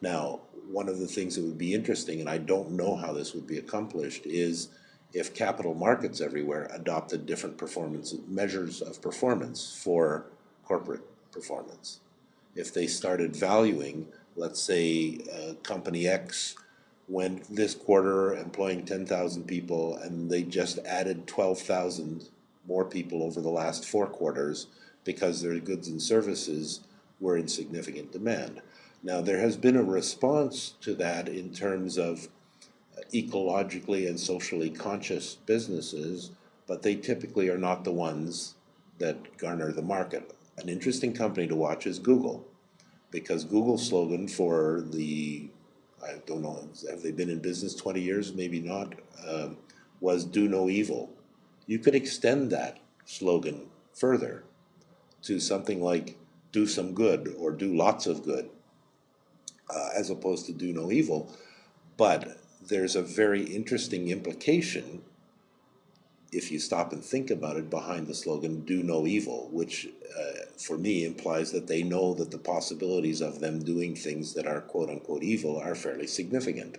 Now, one of the things that would be interesting, and I don't know how this would be accomplished, is if capital markets everywhere adopted different performance measures of performance for corporate performance. If they started valuing, let's say, uh, company X went this quarter employing 10,000 people and they just added 12,000 more people over the last four quarters because their goods and services were in significant demand. Now, there has been a response to that in terms of ecologically and socially conscious businesses, but they typically are not the ones that garner the market. An interesting company to watch is Google, because Google's slogan for the, I don't know, have they been in business 20 years? Maybe not, um, was do no evil. You could extend that slogan further to something like do some good or do lots of good, uh, as opposed to do no evil. But there's a very interesting implication if you stop and think about it behind the slogan do no evil which uh, for me implies that they know that the possibilities of them doing things that are quote unquote evil are fairly significant